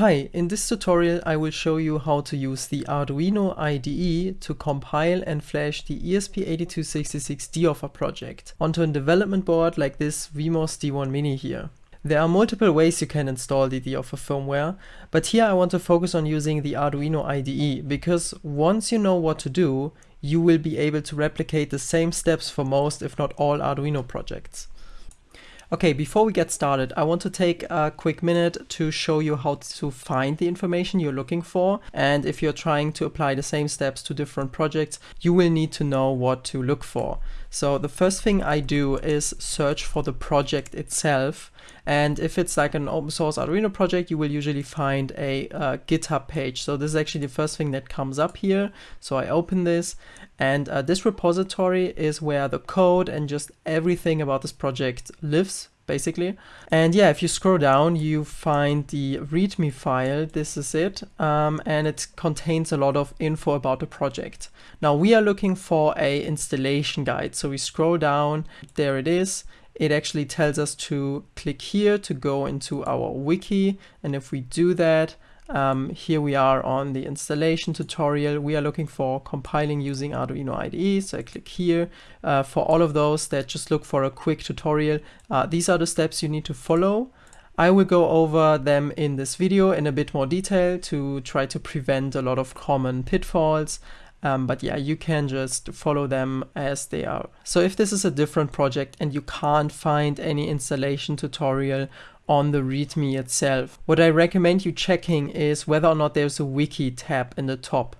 Hi, in this tutorial I will show you how to use the Arduino IDE to compile and flash the ESP8266 deoffer project onto a development board like this VMOS D1 Mini here. There are multiple ways you can install the deoffer firmware, but here I want to focus on using the Arduino IDE because once you know what to do, you will be able to replicate the same steps for most if not all Arduino projects. Okay, before we get started, I want to take a quick minute to show you how to find the information you're looking for. And if you're trying to apply the same steps to different projects, you will need to know what to look for. So the first thing I do is search for the project itself. And if it's like an open source Arduino project, you will usually find a uh, GitHub page. So this is actually the first thing that comes up here. So I open this and uh, this repository is where the code and just everything about this project lives basically. And yeah, if you scroll down, you find the README file. This is it. Um, and it contains a lot of info about the project. Now we are looking for a installation guide. So we scroll down, there it is. It actually tells us to click here to go into our wiki. And if we do that, um, here we are on the installation tutorial. We are looking for compiling using Arduino IDE. So I click here. Uh, for all of those that just look for a quick tutorial, uh, these are the steps you need to follow. I will go over them in this video in a bit more detail to try to prevent a lot of common pitfalls. Um, but yeah, you can just follow them as they are. So if this is a different project and you can't find any installation tutorial on the README itself. What I recommend you checking is whether or not there's a wiki tab in the top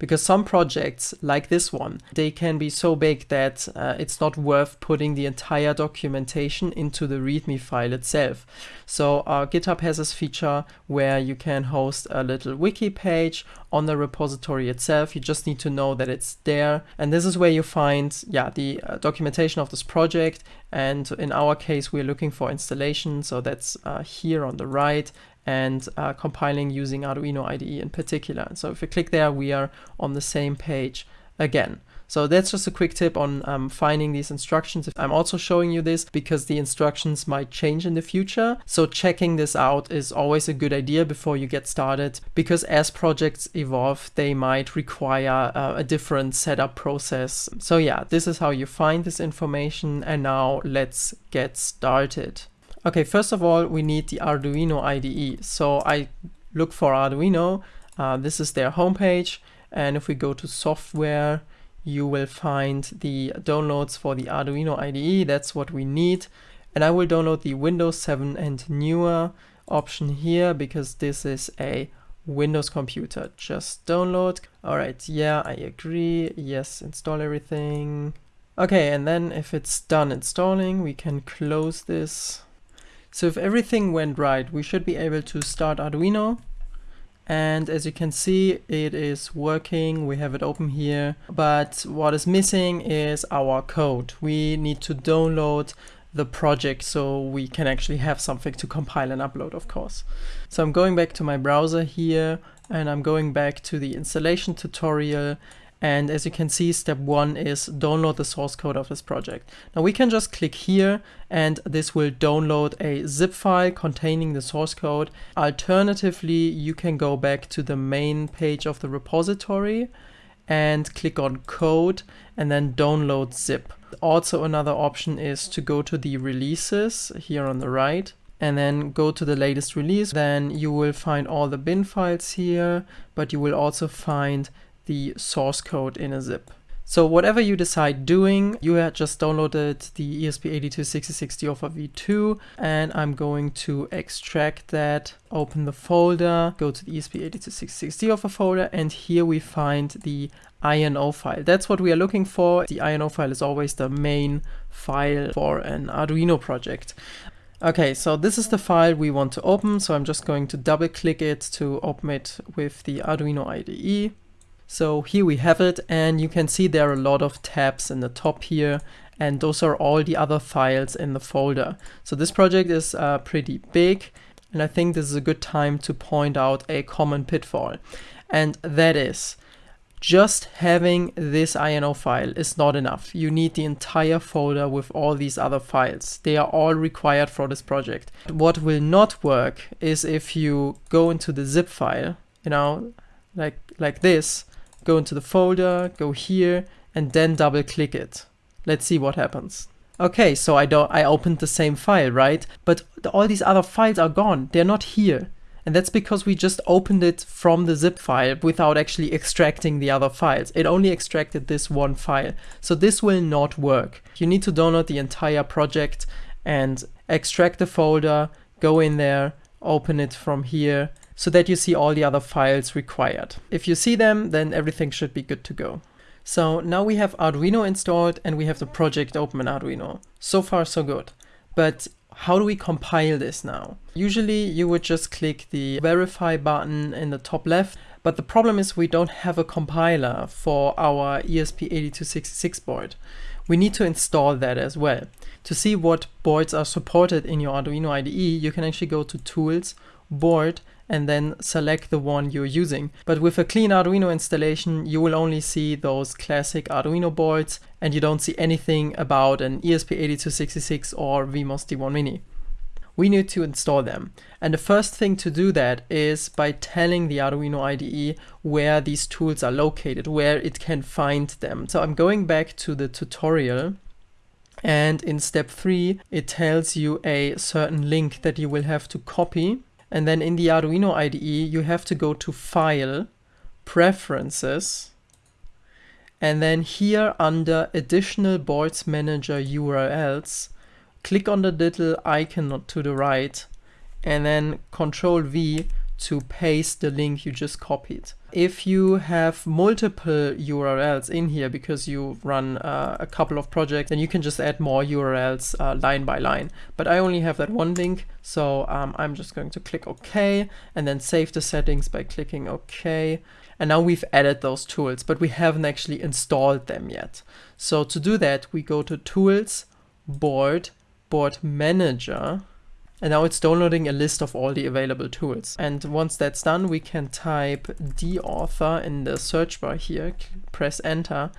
because some projects like this one, they can be so big that uh, it's not worth putting the entire documentation into the README file itself. So uh, GitHub has this feature where you can host a little wiki page on the repository itself. You just need to know that it's there. And this is where you find yeah, the uh, documentation of this project. And in our case, we're looking for installation. So that's uh, here on the right and uh, compiling using Arduino IDE in particular. So if you click there, we are on the same page again. So that's just a quick tip on um, finding these instructions. I'm also showing you this because the instructions might change in the future. So checking this out is always a good idea before you get started because as projects evolve, they might require uh, a different setup process. So yeah, this is how you find this information. And now let's get started. Okay, first of all, we need the Arduino IDE. So I look for Arduino. Uh, this is their homepage. And if we go to software, you will find the downloads for the Arduino IDE. That's what we need. And I will download the Windows 7 and newer option here because this is a Windows computer. Just download. All right, yeah, I agree. Yes, install everything. Okay, and then if it's done installing, we can close this so if everything went right, we should be able to start Arduino. And as you can see, it is working. We have it open here. But what is missing is our code. We need to download the project so we can actually have something to compile and upload, of course. So I'm going back to my browser here and I'm going back to the installation tutorial and as you can see, step one is download the source code of this project. Now we can just click here and this will download a zip file containing the source code. Alternatively, you can go back to the main page of the repository and click on code and then download zip. Also another option is to go to the releases here on the right and then go to the latest release. Then you will find all the bin files here, but you will also find the source code in a zip. So whatever you decide doing, you had just downloaded the ESP8266 deoffer v2 and I'm going to extract that, open the folder, go to the ESP8266 deoffer folder and here we find the INO file. That's what we are looking for. The INO file is always the main file for an Arduino project. Okay, so this is the file we want to open. So I'm just going to double click it to open it with the Arduino IDE. So here we have it and you can see there are a lot of tabs in the top here and those are all the other files in the folder. So this project is uh, pretty big and I think this is a good time to point out a common pitfall and that is just having this INO file is not enough. You need the entire folder with all these other files. They are all required for this project. What will not work is if you go into the zip file, you know, like, like this, go into the folder, go here, and then double click it. Let's see what happens. Okay, so I don't I opened the same file, right? But all these other files are gone. They're not here. And that's because we just opened it from the zip file without actually extracting the other files. It only extracted this one file. So this will not work. You need to download the entire project and extract the folder, go in there, open it from here, so that you see all the other files required. If you see them, then everything should be good to go. So now we have Arduino installed and we have the project open in Arduino. So far so good. But how do we compile this now? Usually you would just click the verify button in the top left, but the problem is we don't have a compiler for our ESP8266 board. We need to install that as well. To see what boards are supported in your Arduino IDE, you can actually go to Tools, Board, and then select the one you're using. But with a clean Arduino installation, you will only see those classic Arduino boards and you don't see anything about an ESP8266 or VMOS D1 Mini. We need to install them. And the first thing to do that is by telling the Arduino IDE where these tools are located, where it can find them. So I'm going back to the tutorial and in step three, it tells you a certain link that you will have to copy and then in the Arduino IDE, you have to go to File, Preferences, and then here under Additional Boards Manager URLs, click on the little icon to the right, and then Control V to paste the link you just copied. If you have multiple URLs in here because you run uh, a couple of projects, then you can just add more URLs uh, line by line. But I only have that one link, so um, I'm just going to click OK and then save the settings by clicking OK. And now we've added those tools, but we haven't actually installed them yet. So to do that, we go to Tools, Board, Board Manager, and now it's downloading a list of all the available tools. And once that's done, we can type dauthor in the search bar here, press enter,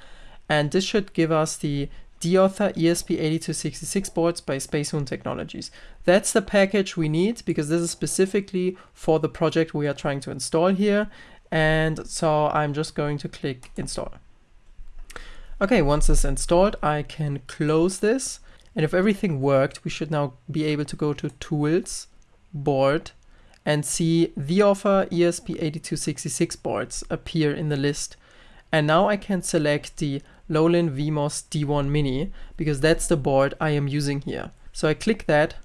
and this should give us the dauthor ESP8266 boards by Spacemoon Technologies. That's the package we need because this is specifically for the project we are trying to install here. And so I'm just going to click install. Okay, once it's installed, I can close this and if everything worked, we should now be able to go to Tools, Board, and see dauthor ESP8266 boards appear in the list. And now I can select the Lowland VMOS D1 Mini because that's the board I am using here. So I click that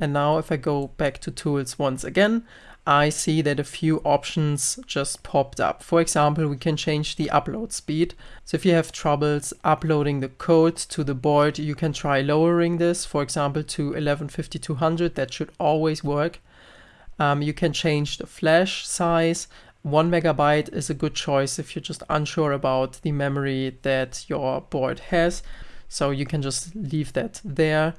and now if I go back to tools once again, I see that a few options just popped up. For example, we can change the upload speed. So if you have troubles uploading the code to the board, you can try lowering this, for example, to 115200. That should always work. Um, you can change the flash size. One megabyte is a good choice if you're just unsure about the memory that your board has. So you can just leave that there.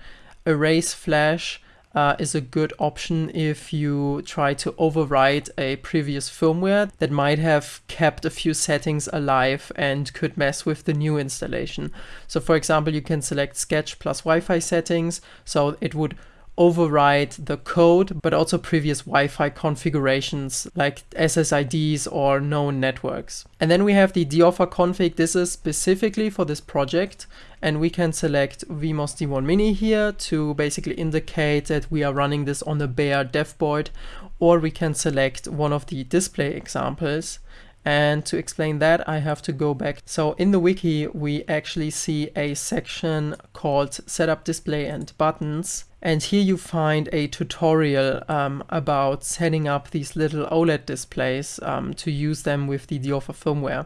Erase flash uh, is a good option if you try to overwrite a previous firmware that might have kept a few settings alive and could mess with the new installation. So for example, you can select sketch plus Wi-Fi settings. So it would override the code, but also previous Wi-Fi configurations like SSIDs or known networks. And then we have the dauthor config. This is specifically for this project. And we can select VMOS D1 Mini here to basically indicate that we are running this on a bare dev board, or we can select one of the display examples. And to explain that, I have to go back. So in the wiki, we actually see a section called setup display and buttons. And here you find a tutorial um, about setting up these little OLED displays um, to use them with the dauthor firmware.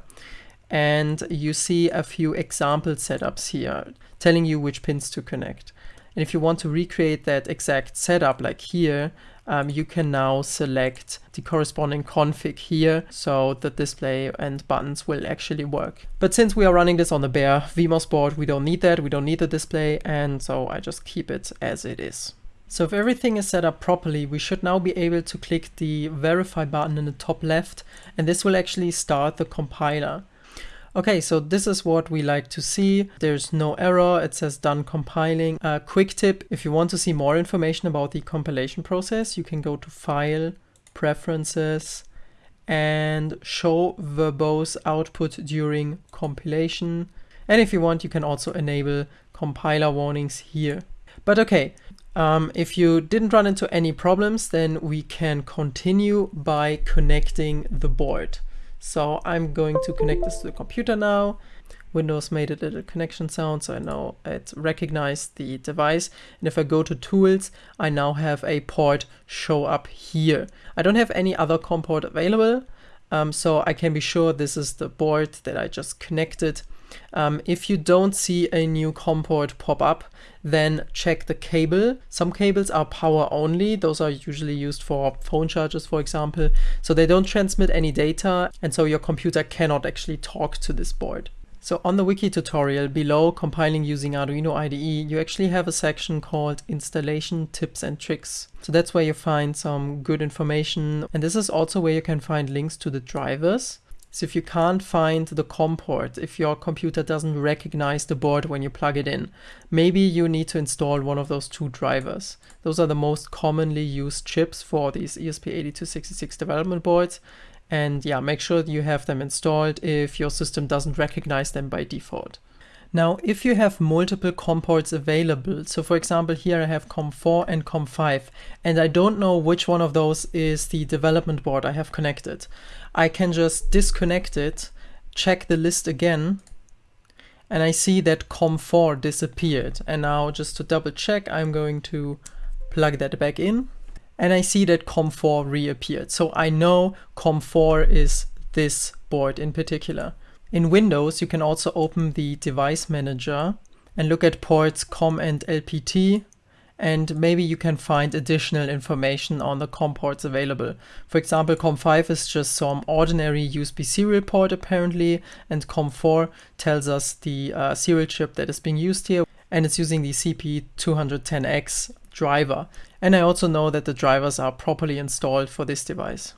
And you see a few example setups here telling you which pins to connect. And if you want to recreate that exact setup like here, um, you can now select the corresponding config here so the display and buttons will actually work. But since we are running this on the bare VMOS board, we don't need that, we don't need the display, and so I just keep it as it is. So if everything is set up properly, we should now be able to click the verify button in the top left, and this will actually start the compiler. Okay, so this is what we like to see. There's no error. It says done compiling. A quick tip, if you want to see more information about the compilation process, you can go to File, Preferences, and show verbose output during compilation. And if you want, you can also enable compiler warnings here. But okay, um, if you didn't run into any problems, then we can continue by connecting the board. So I'm going to connect this to the computer now. Windows made a little connection sound, so I know it recognized the device. And if I go to tools, I now have a port show up here. I don't have any other COM port available, um, so I can be sure this is the board that I just connected. Um, if you don't see a new COM port pop up, then check the cable. Some cables are power only. Those are usually used for phone chargers, for example. So they don't transmit any data, and so your computer cannot actually talk to this board. So on the wiki tutorial below compiling using Arduino IDE, you actually have a section called installation tips and tricks. So that's where you find some good information. And this is also where you can find links to the drivers so if you can't find the COM port, if your computer doesn't recognize the board when you plug it in, maybe you need to install one of those two drivers. Those are the most commonly used chips for these ESP8266 development boards. And yeah, make sure you have them installed if your system doesn't recognize them by default. Now, if you have multiple COM ports available, so for example, here I have COM4 and COM5, and I don't know which one of those is the development board I have connected, I can just disconnect it, check the list again, and I see that COM4 disappeared. And now just to double check, I'm going to plug that back in, and I see that COM4 reappeared. So I know COM4 is this board in particular. In Windows, you can also open the device manager and look at ports COM and LPT and maybe you can find additional information on the COM ports available. For example, COM5 is just some ordinary USB serial port apparently, and COM4 tells us the uh, serial chip that is being used here, and it's using the CP210X driver. And I also know that the drivers are properly installed for this device.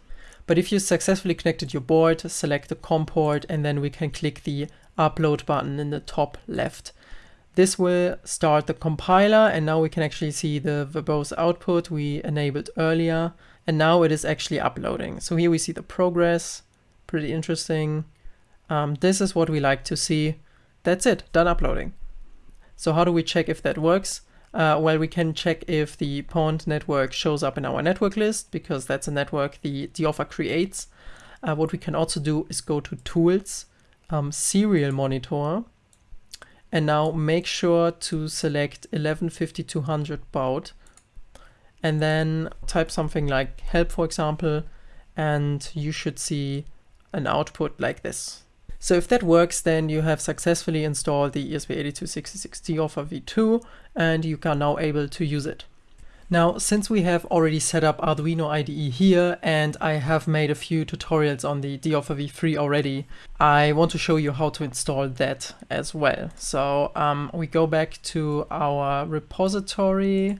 But if you successfully connected your board, select the COM port and then we can click the upload button in the top left. This will start the compiler and now we can actually see the verbose output we enabled earlier. And now it is actually uploading. So here we see the progress, pretty interesting. Um, this is what we like to see. That's it, done uploading. So how do we check if that works? Uh, well, we can check if the pond network shows up in our network list because that's a network the DOFA creates. Uh, what we can also do is go to Tools, um, Serial Monitor, and now make sure to select 115200 baud, and then type something like help, for example, and you should see an output like this. So if that works, then you have successfully installed the ESP8266 DOFA v2 and you are now able to use it. Now, since we have already set up Arduino IDE here and I have made a few tutorials on the DOFA v3 already, I want to show you how to install that as well. So um, we go back to our repository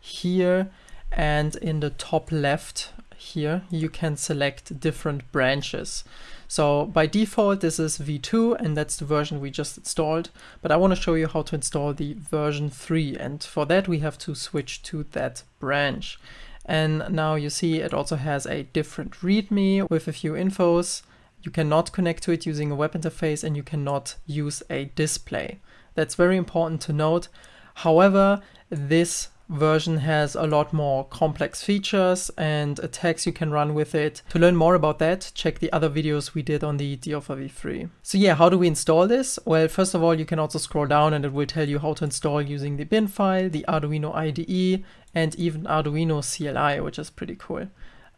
here and in the top left here you can select different branches. So by default, this is v2 and that's the version we just installed. But I want to show you how to install the version 3. And for that, we have to switch to that branch. And now you see it also has a different README with a few infos. You cannot connect to it using a web interface and you cannot use a display. That's very important to note. However, this version has a lot more complex features and attacks you can run with it. To learn more about that, check the other videos we did on the DOFA v3. So yeah, how do we install this? Well, first of all, you can also scroll down and it will tell you how to install using the bin file, the Arduino IDE, and even Arduino CLI, which is pretty cool.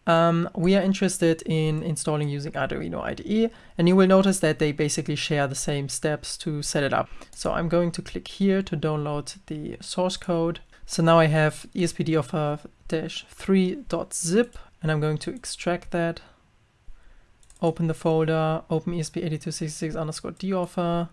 Um, we are interested in installing using Arduino IDE, and you will notice that they basically share the same steps to set it up. So I'm going to click here to download the source code. So now I have espd-3.zip and I'm going to extract that, open the folder, open esp8266 underscore DOFA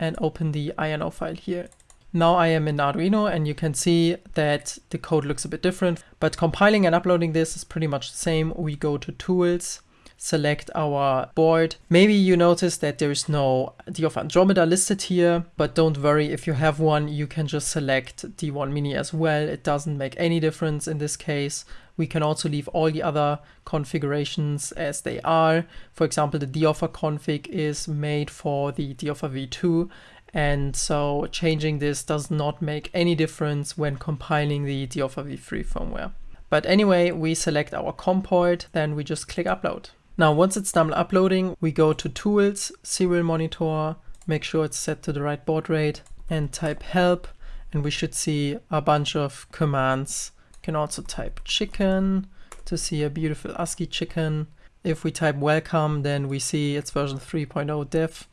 and open the INO file here. Now I am in Arduino and you can see that the code looks a bit different, but compiling and uploading this is pretty much the same. We go to tools, select our board. Maybe you notice that there is no D of Andromeda listed here, but don't worry, if you have one, you can just select D1 Mini as well. It doesn't make any difference in this case. We can also leave all the other configurations as they are. For example, the DOFA config is made for the DOFA v2, and so changing this does not make any difference when compiling the DOFA v3 firmware. But anyway, we select our COM port, then we just click upload. Now, once it's done uploading, we go to Tools, Serial Monitor, make sure it's set to the right baud rate, and type help, and we should see a bunch of commands. You can also type chicken to see a beautiful ASCII chicken. If we type welcome, then we see it's version 3.0 dev.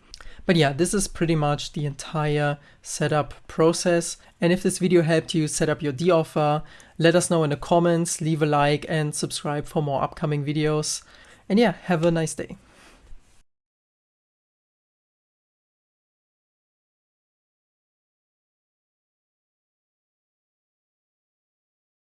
But yeah, this is pretty much the entire setup process. And if this video helped you set up your DOFA, let us know in the comments, leave a like and subscribe for more upcoming videos. And yeah, have a nice day.